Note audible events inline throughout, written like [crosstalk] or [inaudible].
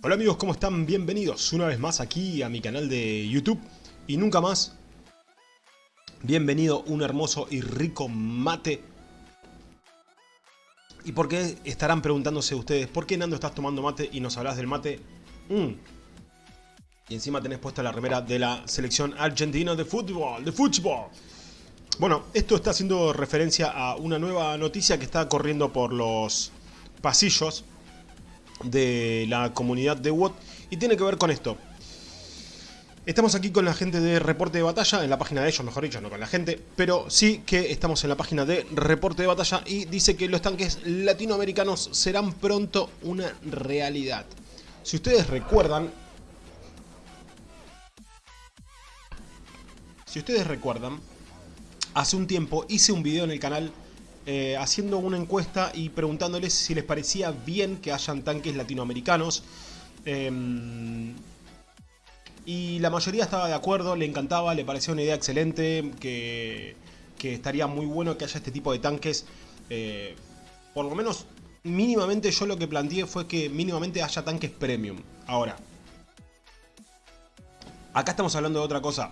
Hola amigos, ¿cómo están? Bienvenidos una vez más aquí a mi canal de YouTube y nunca más. Bienvenido un hermoso y rico mate. ¿Y por qué estarán preguntándose ustedes? ¿Por qué Nando estás tomando mate y nos hablas del mate? Mm. Y encima tenés puesta la remera de la selección argentina de fútbol, de fútbol. Bueno, esto está haciendo referencia a una nueva noticia que está corriendo por los pasillos de la comunidad de WOT y tiene que ver con esto. Estamos aquí con la gente de Reporte de Batalla, en la página de ellos, mejor dicho, no con la gente, pero sí que estamos en la página de Reporte de Batalla y dice que los tanques latinoamericanos serán pronto una realidad. Si ustedes recuerdan... Si ustedes recuerdan, hace un tiempo hice un video en el canal eh, haciendo una encuesta y preguntándoles si les parecía bien que hayan tanques latinoamericanos. Em, y la mayoría estaba de acuerdo, le encantaba, le parecía una idea excelente, que, estaría muy bueno que haya este tipo de tanques. Eh, por lo menos, mínimamente yo lo que planteé fue que mínimamente haya tanques premium. Ahora, acá estamos hablando de otra cosa.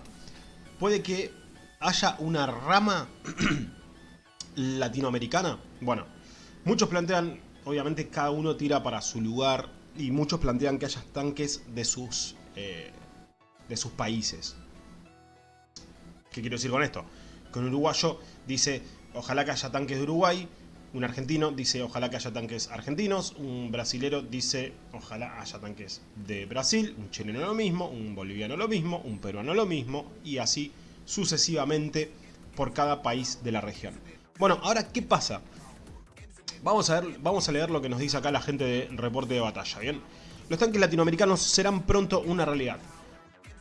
Puede que haya una rama [clears throat] latinoamericana? Bueno, muchos plantean, obviamente cada uno tira para su lugar y muchos plantean que haya tanques de sus, eh, de sus países. ¿Qué quiero decir con esto? Que un uruguayo dice, ojalá que haya tanques de Uruguay, un argentino dice, ojalá que haya tanques argentinos, un brasilero dice, ojalá haya tanques de Brasil, un chileno lo mismo, un boliviano lo mismo, un peruano lo mismo, y así sucesivamente por cada país de la región. Bueno, ahora, ¿qué pasa? Vamos a, ver, vamos a leer lo que nos dice acá la gente de reporte de batalla, ¿bien? Los tanques latinoamericanos serán pronto una realidad.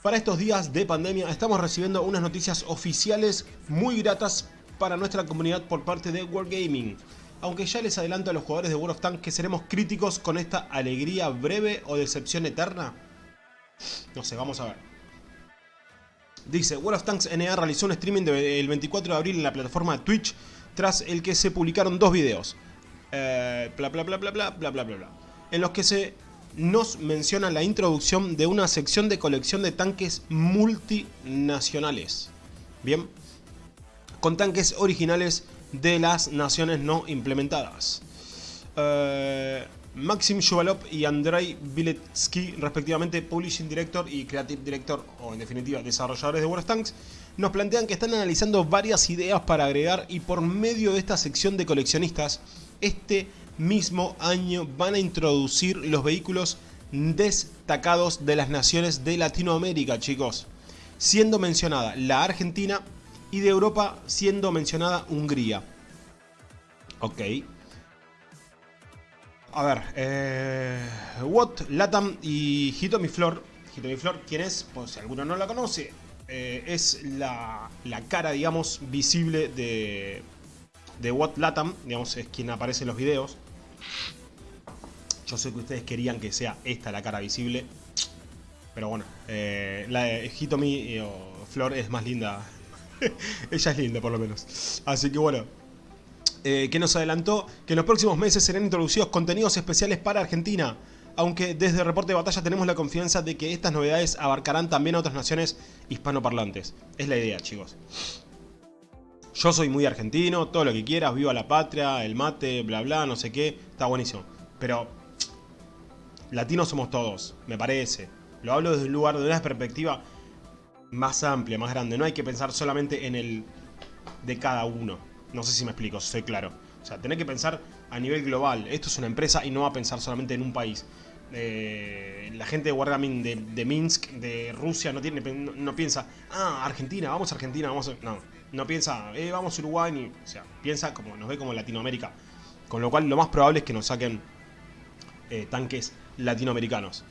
Para estos días de pandemia estamos recibiendo unas noticias oficiales muy gratas para nuestra comunidad por parte de Wargaming. Aunque ya les adelanto a los jugadores de World of Tanks que seremos críticos con esta alegría breve o decepción eterna. No sé, vamos a ver. Dice, World of Tanks NA realizó un streaming del 24 de abril en la plataforma Twitch tras el que se publicaron dos videos. Eh, bla bla bla bla bla bla bla bla En los que se nos menciona la introducción de una sección de colección de tanques multinacionales. Bien. Con tanques originales de las naciones no implementadas. Eh, Maxim Shuvalov y Andrei Biletsky, respectivamente Publishing Director y Creative Director, o en definitiva desarrolladores de of Tanks, nos plantean que están analizando varias ideas para agregar y por medio de esta sección de coleccionistas, este mismo año van a introducir los vehículos destacados de las naciones de Latinoamérica, chicos. Siendo mencionada la Argentina y de Europa siendo mencionada Hungría. Ok. A ver, eh, Watt, Latam y Hitomi Flor. Hitomi Flor, ¿quién es? Pues si alguno no la conoce, eh, es la, cara, digamos, visible de, de What Latam, digamos, es quien aparece en los videos. Yo sé que ustedes querían que sea esta la cara visible, pero bueno, eh, la de Hitomi o Flor es más linda. [laughs] Ella es linda, por lo menos. Así que bueno, eh, que nos adelantó que en los próximos meses serán introducidos contenidos especiales para Argentina aunque desde Reporte de Batalla tenemos la confianza de que estas novedades abarcarán también a otras naciones hispanoparlantes. Es la idea, chicos. Yo soy muy argentino, todo lo que quieras, viva la patria, el mate, bla bla, no sé qué, está buenísimo. Pero latinos somos todos, me parece. Lo hablo desde un lugar, de una perspectiva más amplia, más grande. No hay que pensar solamente en el de cada uno. No sé si me explico, soy claro. O sea, tenés que pensar a nivel global. Esto es una empresa y no va a pensar solamente en un país. Eh, la gente de Wargaming de, Minsk, de Rusia, no, tiene, no, piensa, ah, Argentina, vamos a Argentina, vamos a... No, no piensa, eh, vamos a Uruguay, ni, o sea, piensa como nos ve como Latinoamérica. Con lo cual lo más probable es que nos saquen eh, tanques latinoamericanos.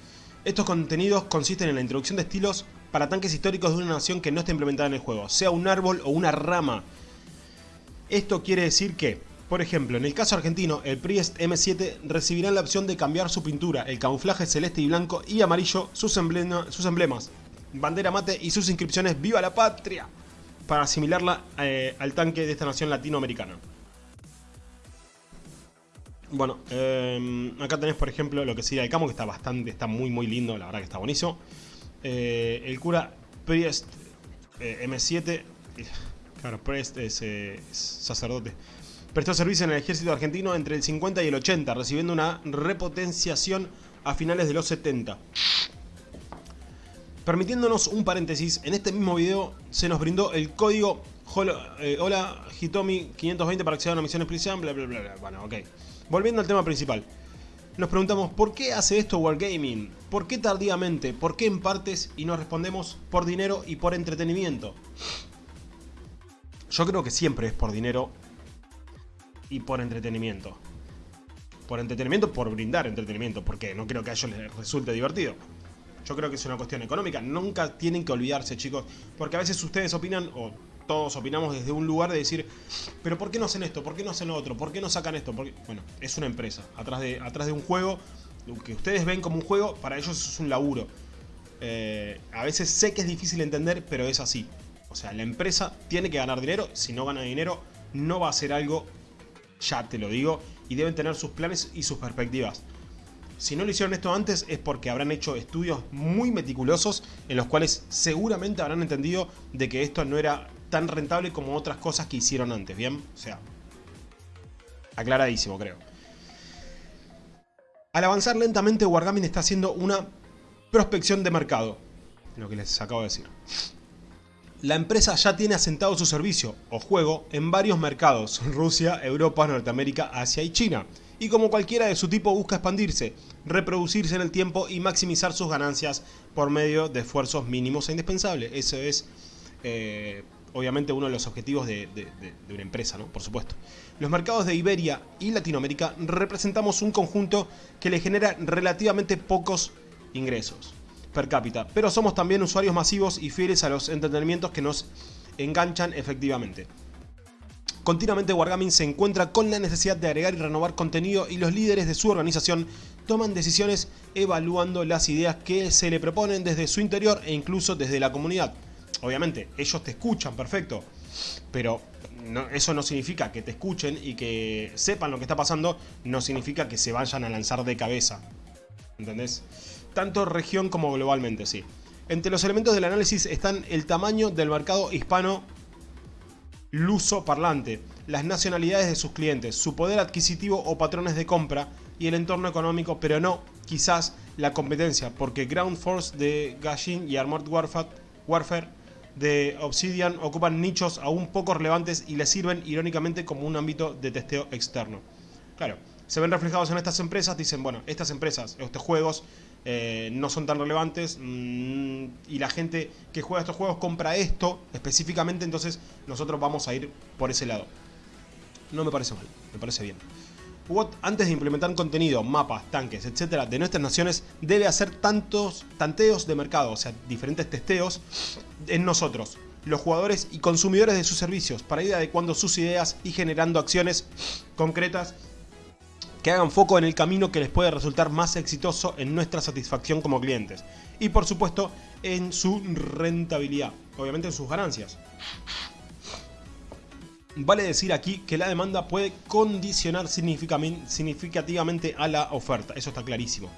Estos contenidos consisten en la introducción de estilos para tanques históricos de una nación que no esté implementada en el juego, sea un árbol o una rama. Esto quiere decir que por ejemplo, en el caso argentino, el Priest M7 recibirá la opción de cambiar su pintura, el camuflaje celeste y blanco y amarillo, sus, emblemas, bandera mate y sus inscripciones ¡Viva la Patria! para asimilarla eh, al tanque de esta nación latinoamericana. Bueno, eh, acá tenés por ejemplo lo que sería el camo, que está bastante, está muy muy lindo, la verdad que está buenísimo. Eh, el cura Priest eh, M7, claro, Priest es, sacerdote. Prestó servicio en el ejército argentino entre el 50 y el 80, recibiendo una repotenciación a finales de los 70. Permitiéndonos un paréntesis, en este mismo video se nos brindó el código Hola Hitomi 520 para acceder a una misión especial, bla bla bla bla. Bueno, ok. Volviendo al tema principal. Nos preguntamos, ¿por qué hace esto Wargaming? ¿Por qué tardíamente? ¿Por qué en partes? Y nos respondemos, por dinero y por entretenimiento. Yo creo que siempre es por dinero y por entretenimiento. Por entretenimiento, por brindar entretenimiento, porque no creo que a ellos les resulte divertido. Yo creo que es una cuestión económica. Nunca tienen que olvidarse, chicos, porque a veces ustedes opinan, o todos opinamos desde un lugar de decir, pero ¿por qué no hacen esto? ¿Por qué no hacen lo otro? ¿Por qué no sacan esto? Porque, bueno, es una empresa. Atrás de, atrás de un juego, lo que ustedes ven como un juego, para ellos es un laburo. Eh, a veces sé que es difícil entender, pero es así. O sea, la empresa tiene que ganar dinero. Si no gana dinero, no va a hacer algo, ya te lo digo, y deben tener sus planes y sus perspectivas. Si no lo hicieron esto antes es porque habrán hecho estudios muy meticulosos en los cuales seguramente habrán entendido de que esto no era tan rentable como otras cosas que hicieron antes, ¿bien? O sea, aclaradísimo creo. Al avanzar lentamente, Wargaming está haciendo una prospección de mercado, lo que les acabo de decir. La empresa ya tiene asentado su servicio o juego en varios mercados, Rusia, Europa, Norteamérica, Asia y China. Y como cualquiera de su tipo busca expandirse, reproducirse en el tiempo y maximizar sus ganancias por medio de esfuerzos mínimos e indispensables. Eso es eh, obviamente uno de los objetivos de, una empresa, ¿no? Por supuesto. Los mercados de Iberia y Latinoamérica representamos un conjunto que le genera relativamente pocos ingresos per cápita, pero somos también usuarios masivos y fieles a los entretenimientos que nos enganchan efectivamente. Continuamente Wargaming se encuentra con la necesidad de agregar y renovar contenido y los líderes de su organización toman decisiones evaluando las ideas que se le proponen desde su interior e incluso desde la comunidad obviamente, ellos te escuchan, perfecto, pero eso no significa que te escuchen y que sepan lo que está pasando, no significa que se vayan a lanzar de cabeza. ¿Entendés? Tanto región como globalmente, sí. Entre los elementos del análisis están el tamaño del mercado hispano luso parlante, las nacionalidades de sus clientes, su poder adquisitivo o patrones de compra y el entorno económico, pero no, quizás, la competencia, porque Ground Force de Gashin y Armored Warfare de Obsidian ocupan nichos aún poco relevantes y les sirven irónicamente como un ámbito de testeo externo. Claro, se ven reflejados en estas empresas, dicen, bueno, estas empresas, estos juegos eh, no son tan relevantes mm, y la gente que juega estos juegos compra esto específicamente, entonces nosotros vamos a ir por ese lado. No me parece mal, me parece bien. Watt, antes de implementar contenido, mapas, tanques, etcétera, de nuestras naciones, debe hacer tantos tanteos de mercado, o sea, diferentes testeos en nosotros, los jugadores y consumidores de sus servicios, para ir adecuando sus ideas y generando acciones concretas que hagan foco en el camino que les puede resultar más exitoso en nuestra satisfacción como clientes. Y por supuesto, en su rentabilidad, obviamente en sus ganancias. Vale decir aquí que la demanda puede condicionar significativamente a la oferta, eso está clarísimo.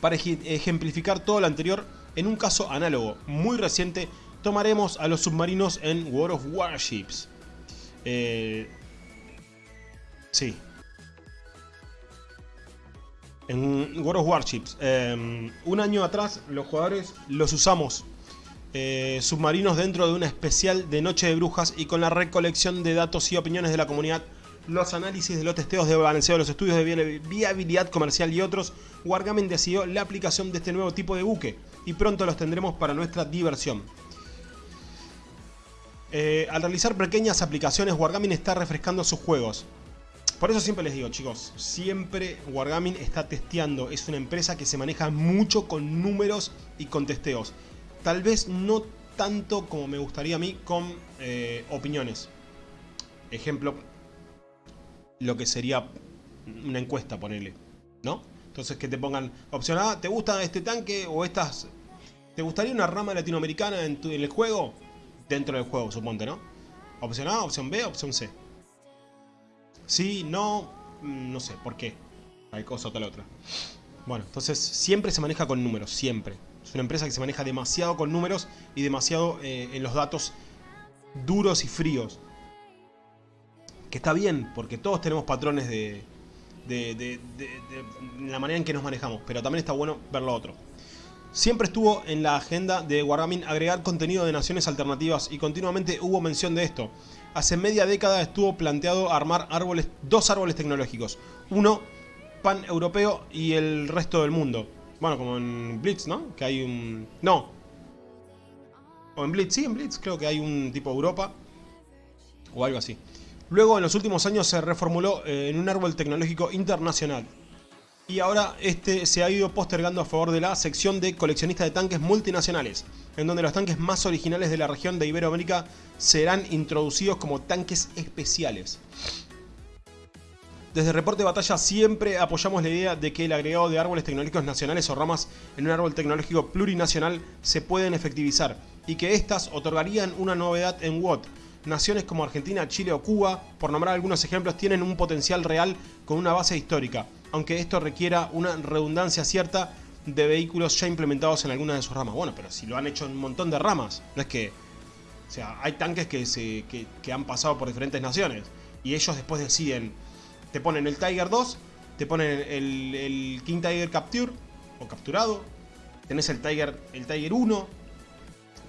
Para ejemplificar todo lo anterior, en un caso análogo muy reciente, tomaremos a los submarinos en World of Warships. Eh, sí. En World of Warships. Eh, un año atrás los jugadores los usamos eh, submarinos dentro de una especial de Noche de Brujas y con la recolección de datos y opiniones de la comunidad, los análisis de los testeos de balanceo, los estudios de viabilidad comercial y otros, Wargaming decidió la aplicación de este nuevo tipo de buque y pronto los tendremos para nuestra diversión. Eh, al realizar pequeñas aplicaciones, Wargaming está refrescando sus juegos. Por eso siempre les digo, chicos, siempre Wargaming está testeando. Es una empresa que se maneja mucho con números y con testeos tal vez no tanto como me gustaría a mí con eh, opiniones. Ejemplo, lo que sería una encuesta, ponerle, ¿no? Entonces que te pongan opción A, ¿te gusta este tanque o estas... ¿Te gustaría una rama latinoamericana en, en el juego? Dentro del juego, suponte, ¿no? Opción A, opción B, opción C. Sí, no, mm, no sé, ¿por qué? Hay cosa o tal otra. Bueno, entonces siempre se maneja con números, siempre. Es una empresa que se maneja demasiado con números y demasiado eh, en los datos duros y fríos. Que está bien, porque todos tenemos patrones de, de, de, la manera en que nos manejamos, pero también está bueno ver lo otro. Siempre estuvo en la agenda de Wargaming agregar contenido de naciones alternativas y continuamente hubo mención de esto. Hace media década estuvo planteado armar árboles, dos árboles tecnológicos. Uno pan-europeo y el resto del mundo. Bueno, como en Blitz, ¿no? Que hay un... No. O en Blitz, sí, en Blitz creo que hay un tipo Europa. O algo así. Luego, en los últimos años, se reformuló eh, en un árbol tecnológico internacional. Y ahora este se ha ido postergando a favor de la sección de coleccionista de tanques multinacionales, en donde los tanques más originales de la región de Iberoamérica serán introducidos como tanques especiales. Desde Reporte de Batalla siempre apoyamos la idea de que el agregado de árboles tecnológicos nacionales o ramas en un árbol tecnológico plurinacional se pueden efectivizar y que éstas otorgarían una novedad en WOT. Naciones como Argentina, Chile o Cuba, por nombrar algunos ejemplos, tienen un potencial real con una base histórica, aunque esto requiera una redundancia cierta de vehículos ya implementados en algunas de sus ramas. Bueno, pero si lo han hecho en un montón de ramas, no es que... O sea, hay tanques que, se, que han pasado por diferentes naciones y ellos después deciden te ponen el Tiger 2, te ponen el, King Tiger Capture o capturado, tenés el Tiger, el Tiger 1,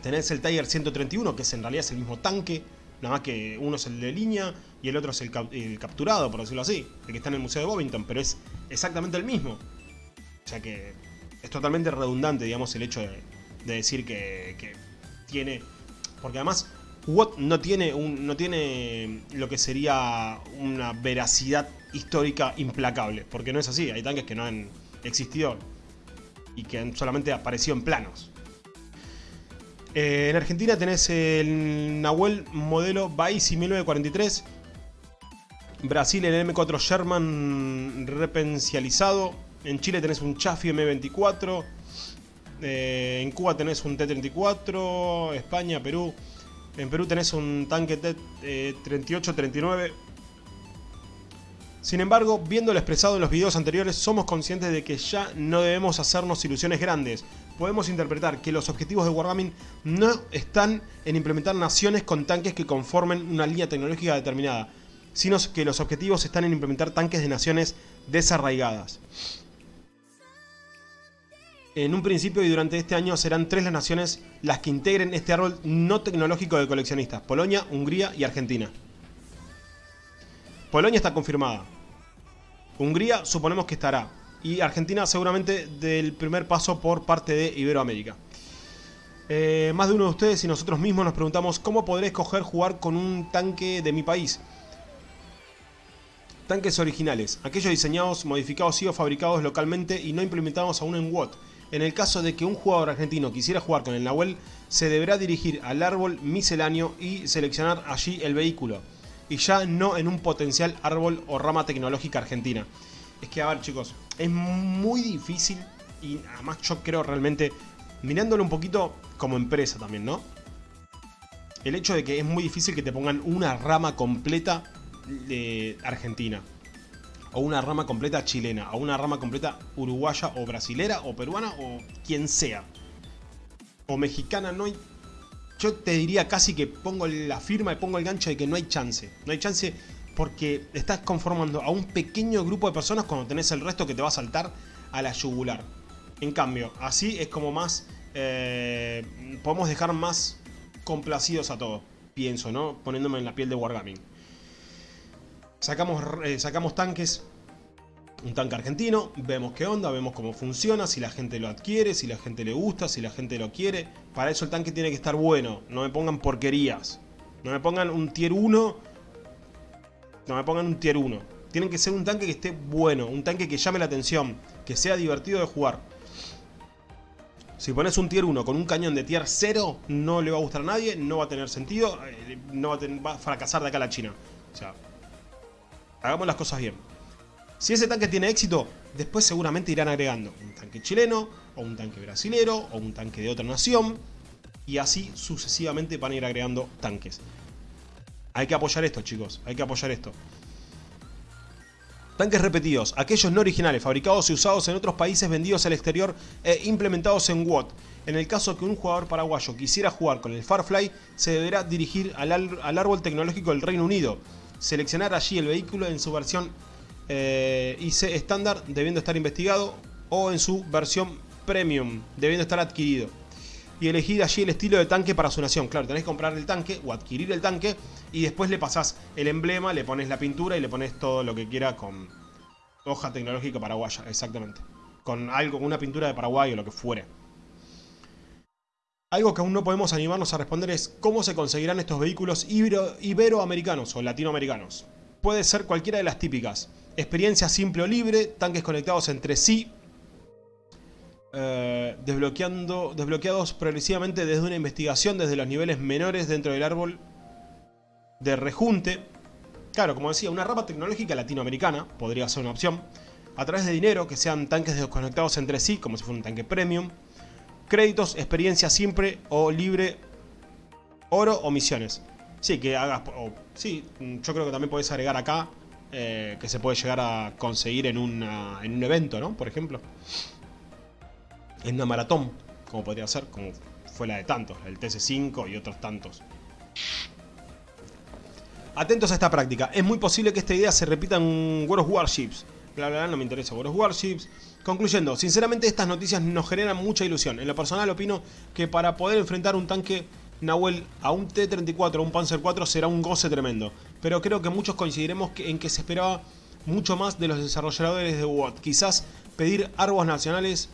tenés el Tiger 131 que es en realidad es el mismo tanque, nada más que uno es el de línea y el otro es el, capturado, por decirlo así, el que está en el Museo de Bovington, pero es exactamente el mismo. O sea que es totalmente redundante, digamos, el hecho de, decir que, que, tiene... Porque además Watt no tiene, un, no tiene lo que sería una veracidad histórica implacable, porque no es así, hay tanques que no han existido y que han solamente aparecido en planos. Eh, en Argentina tenés el Nahuel modelo Baisi 1943, Brasil el M4 Sherman repensializado, en Chile tenés un Chaffee M24, eh, en Cuba tenés un T-34, España, Perú, en Perú tenés un tanque T-38-39. Eh, Sin embargo, viendo lo expresado en los videos anteriores, somos conscientes de que ya no debemos hacernos ilusiones grandes. Podemos interpretar que los objetivos de Wargaming no están en implementar naciones con tanques que conformen una línea tecnológica determinada, sino que los objetivos están en implementar tanques de naciones desarraigadas. En un principio y durante este año serán tres las naciones las que integren este árbol no tecnológico de coleccionistas. Polonia, Hungría y Argentina. Polonia está confirmada. Hungría suponemos que estará. Y Argentina seguramente del primer paso por parte de Iberoamérica. Eh, más de uno de ustedes y nosotros mismos nos preguntamos cómo podré escoger jugar con un tanque de mi país. Tanques originales, aquellos diseñados, modificados y o fabricados localmente y no implementados aún en WOT. En el caso de que un jugador argentino quisiera jugar con el Nahuel, se deberá dirigir al árbol misceláneo y seleccionar allí el vehículo, y ya no en un potencial árbol o rama tecnológica argentina. Es que, a ver chicos, es muy difícil y además yo creo realmente, mirándolo un poquito como empresa también, ¿no? El hecho de que es muy difícil que te pongan una rama completa de Argentina o una rama completa chilena, o una rama completa uruguaya o brasilera o peruana o quien sea. O mexicana, no hay... Yo te diría casi que pongo la firma y pongo el gancho de que no hay chance. No hay chance porque estás conformando a un pequeño grupo de personas cuando tenés el resto que te va a saltar a la yugular. En cambio, así es como más... Eh, podemos dejar más complacidos a todos, pienso, ¿no? Poniéndome en la piel de Wargaming. Sacamos, eh, sacamos tanques, un tanque argentino, vemos qué onda, vemos cómo funciona, si la gente lo adquiere, si la gente le gusta, si la gente lo quiere. Para eso el tanque tiene que estar bueno, no me pongan porquerías. No me pongan un tier 1, no me pongan un tier 1. Tienen que ser un tanque que esté bueno, un tanque que llame la atención, que sea divertido de jugar. Si pones un tier 1 con un cañón de tier 0, no le va a gustar a nadie, no va a tener sentido, eh, no va a, va a fracasar de acá a la China. O sea, Hagamos las cosas bien. Si ese tanque tiene éxito, después seguramente irán agregando un tanque chileno, o un tanque brasilero, o un tanque de otra nación, y así sucesivamente van a ir agregando tanques. Hay que apoyar esto, chicos, hay que apoyar esto. Tanques repetidos, aquellos no originales, fabricados y usados en otros países vendidos al exterior e implementados en WOT. En el caso que un jugador paraguayo quisiera jugar con el Farfly, se deberá dirigir al, al árbol tecnológico del Reino Unido, seleccionar allí el vehículo en su versión eh, IC estándar, debiendo estar investigado, o en su versión Premium, debiendo estar adquirido y elegir allí el estilo de tanque para su nación. Claro, tenés que comprar el tanque o adquirir el tanque y después le pasás el emblema, le pones la pintura y le pones todo lo que quiera con hoja tecnológica paraguaya, exactamente. Con algo, una pintura de Paraguay o lo que fuere. Algo que aún no podemos animarnos a responder es cómo se conseguirán estos vehículos iberoamericanos o latinoamericanos. Puede ser cualquiera de las típicas. Experiencia simple o libre, tanques conectados entre sí, eh, desbloqueando, desbloqueados progresivamente desde una investigación desde los niveles menores dentro del árbol de rejunte. Claro, como decía, una rama tecnológica latinoamericana podría ser una opción. A través de dinero, que sean tanques desconectados entre sí, como si fuera un tanque premium. Créditos, experiencia simple o libre, oro o misiones. Sí, que hagas... sí, yo creo que también puedes agregar acá eh, que se puede llegar a conseguir en, en un evento, ¿no? Por ejemplo en una maratón, como podría ser, como fue la de tantos, el TC5 y otros tantos. Atentos a esta práctica, es muy posible que esta idea se repita en World of Warships. Bla, bla, bla, no me interesa World of Warships. Concluyendo, sinceramente estas noticias nos generan mucha ilusión. En lo personal opino que para poder enfrentar un tanque Nahuel a un T-34 o un Panzer 4 será un goce tremendo. Pero creo que muchos coincidiremos en que se esperaba mucho más de los desarrolladores de WOT. Quizás pedir árboles nacionales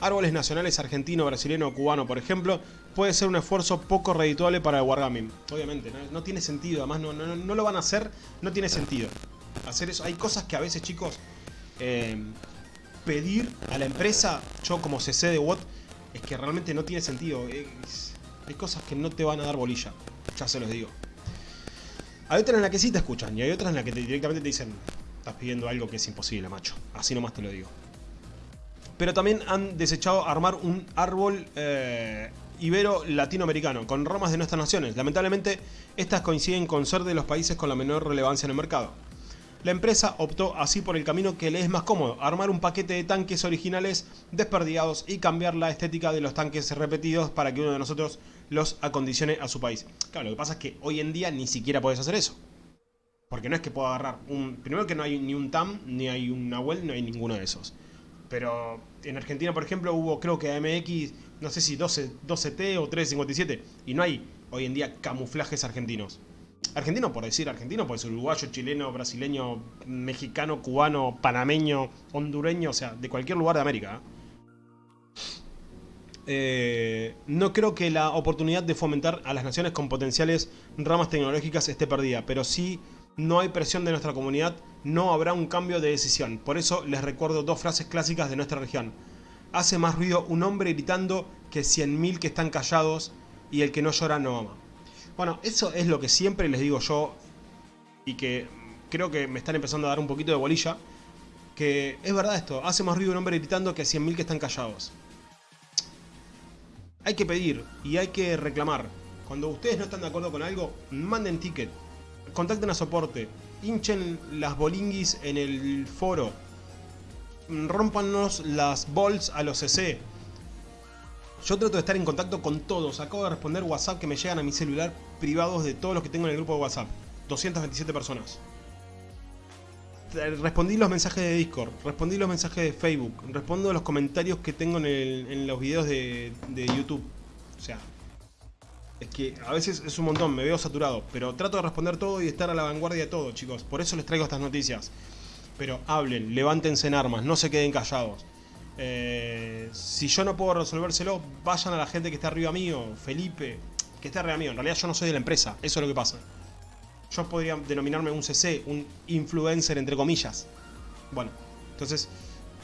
árboles nacionales argentino, brasileño o cubano, por ejemplo, puede ser un esfuerzo poco redituable para el Wargaming. Obviamente, no, tiene sentido, además no, lo van a hacer, no tiene sentido. Hacer eso, hay cosas que a veces, chicos, eh, pedir a la empresa, yo como CC de WOT, es que realmente no tiene sentido. hay cosas que no te van a dar bolilla, ya se los digo. Hay otras en las que sí te escuchan y hay otras en las que directamente te dicen, estás pidiendo algo que es imposible, macho. Así nomás te lo digo pero también han desechado armar un árbol eh, ibero latinoamericano con ramas de nuestras naciones. Lamentablemente, estas coinciden con ser de los países con la menor relevancia en el mercado. La empresa optó así por el camino que le es más cómodo, armar un paquete de tanques originales desperdigados y cambiar la estética de los tanques repetidos para que uno de nosotros los acondicione a su país. Claro, lo que pasa es que hoy en día ni siquiera puedes hacer eso. Porque no es que pueda agarrar un... Primero que no hay ni un TAM, ni hay un Nahuel, no hay ninguno de esos. Pero en Argentina, por ejemplo, hubo creo que AMX, no sé si 12, 12T o 357. Y no hay hoy en día camuflajes argentinos. Argentino, por decir argentino, puede ser uruguayo, chileno, brasileño, mexicano, cubano, panameño, hondureño, o sea, de cualquier lugar de América. Eh, no creo que la oportunidad de fomentar a las naciones con potenciales ramas tecnológicas esté perdida, pero sí no hay presión de nuestra comunidad, no habrá un cambio de decisión. Por eso les recuerdo dos frases clásicas de nuestra región. Hace más ruido un hombre gritando que 100.000 que están callados y el que no llora no ama. Bueno, eso es lo que siempre les digo yo y que creo que me están empezando a dar un poquito de bolilla. Que es verdad esto, hace más ruido un hombre gritando que 100.000 que están callados. Hay que pedir y hay que reclamar. Cuando ustedes no están de acuerdo con algo, manden ticket, contacten a soporte, hinchen las bolinguis en el foro, rompannos las bolts a los CC. Yo trato de estar en contacto con todos. Acabo de responder WhatsApp que me llegan a mi celular privados de todos los que tengo en el grupo de WhatsApp. 227 personas. Respondí los mensajes de Discord, respondí los mensajes de Facebook, respondo los comentarios que tengo en, los videos de, de YouTube. O sea, es que a veces es un montón, me veo saturado, pero trato de responder todo y estar a la vanguardia de todo, chicos. Por eso les traigo estas noticias. Pero hablen, levántense en armas, no se queden callados. Eh, si yo no puedo resolvérselo, vayan a la gente que está arriba mío, Felipe, que está arriba mío. En realidad yo no soy de la empresa, eso es lo que pasa. Yo podría denominarme un CC, un influencer entre comillas. Bueno, entonces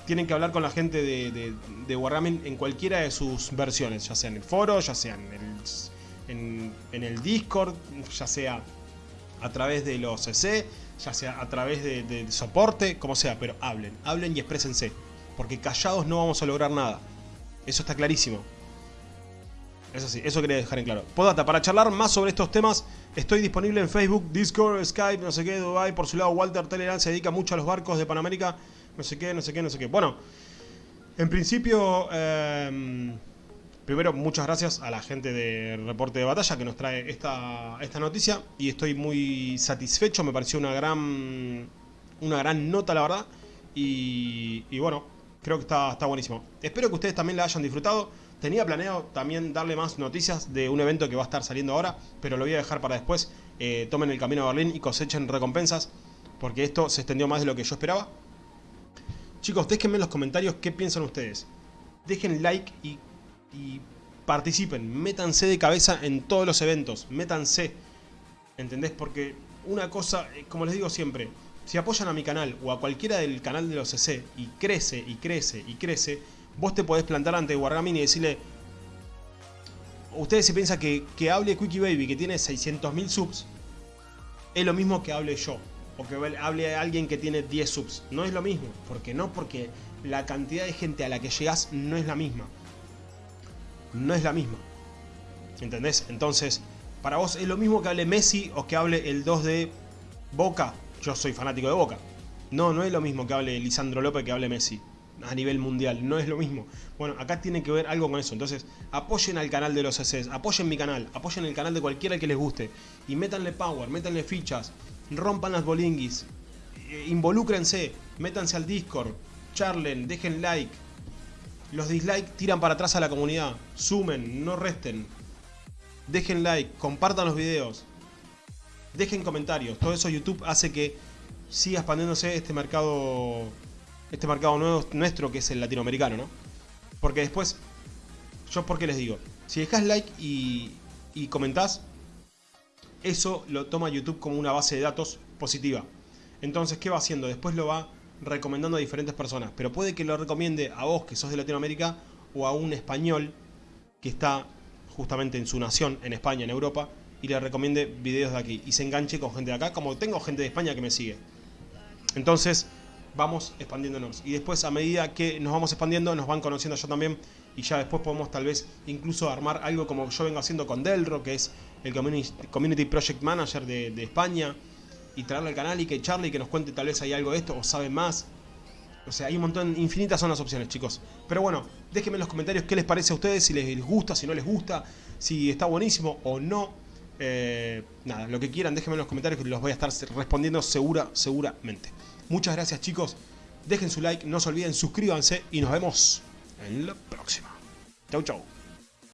tienen que hablar con la gente de, de, de Wargaming en cualquiera de sus versiones, ya sea en el foro, ya sea en el en, el Discord, ya sea a través de los CC, ya sea a través de, soporte, como sea, pero hablen, hablen y exprésense, porque callados no vamos a lograr nada. Eso está clarísimo. Eso sí, eso quería dejar en claro. Podata, para charlar más sobre estos temas, Estoy disponible en Facebook, Discord, Skype, no sé qué, Dubai. Por su lado, Walter Telegram se dedica mucho a los barcos de Panamérica. No sé qué, no sé qué, no sé qué. Bueno, en principio, em, primero, muchas gracias a la gente de Reporte de Batalla que nos trae esta, esta noticia. Y estoy muy satisfecho, me pareció una gran, una gran nota, la verdad. Y, bueno, creo que está, está buenísimo. Espero que ustedes también la hayan disfrutado. Tenía planeado también darle más noticias de un evento que va a estar saliendo ahora, pero lo voy a dejar para después. Eh, tomen el camino a Berlín y cosechen recompensas, porque esto se extendió más de lo que yo esperaba. Chicos, déjenme en los comentarios qué piensan ustedes. Dejen like y, y participen. Métanse de cabeza en todos los eventos. Métanse. ¿Entendés? Porque una cosa, eh, como les digo siempre, si apoyan a mi canal o a cualquiera del canal de los CC y crece y crece y crece, vos te podés plantar ante Wargaming y decirle... Ustedes se piensan que, que hable Quickie Baby, que tiene 600.000 subs, es lo mismo que hable yo. O que hable alguien que tiene 10 subs. No es lo mismo. ¿Por qué no? Porque la cantidad de gente a la que llegas no es la misma. No es la misma. ¿Entendés? Entonces, para vos es lo mismo que hable Messi o que hable el 2 de Boca. Yo soy fanático de Boca. No, no es lo mismo que hable Lisandro López que hable Messi a nivel mundial, no es lo mismo. Bueno, acá tiene que ver algo con eso. Entonces, apoyen al canal de los CCs, apoyen mi canal, apoyen el canal de cualquiera que les guste. Y métanle power, métanle fichas, rompan las bolinguis, eh, involúcrense, métanse al Discord, charlen, dejen like. Los dislikes tiran para atrás a la comunidad, sumen, no resten. Dejen like, compartan los videos, dejen comentarios. Todo eso YouTube hace que siga expandiéndose este mercado este mercado nuevo, nuestro que es el latinoamericano, ¿no? Porque después, yo por qué les digo, si dejas like y, y comentás, eso lo toma YouTube como una base de datos positiva. Entonces, ¿qué va haciendo? Después lo va recomendando a diferentes personas. Pero puede que lo recomiende a vos que sos de Latinoamérica o a un español que está justamente en su nación, en España, en Europa, y le recomiende videos de aquí. Y se enganche con gente de acá, como tengo gente de España que me sigue. Entonces, vamos expandiéndonos. Y después a medida que nos vamos expandiendo, nos van conociendo yo también. Y ya después podemos tal vez incluso armar algo como yo vengo haciendo con Delro, que es el Community Project Manager de, España. Y traerle al canal y que Charlie que nos cuente tal vez hay algo de esto o sabe más. O sea, hay un montón, infinitas son las opciones, chicos. Pero bueno, déjenme en los comentarios qué les parece a ustedes, si les gusta, si no les gusta, si está buenísimo o no. Eh, nada, lo que quieran, déjenme en los comentarios que los voy a estar respondiendo segura, seguramente. Muchas gracias chicos, dejen su like, no se olviden, suscríbanse y nos vemos en la próxima. Chau chau.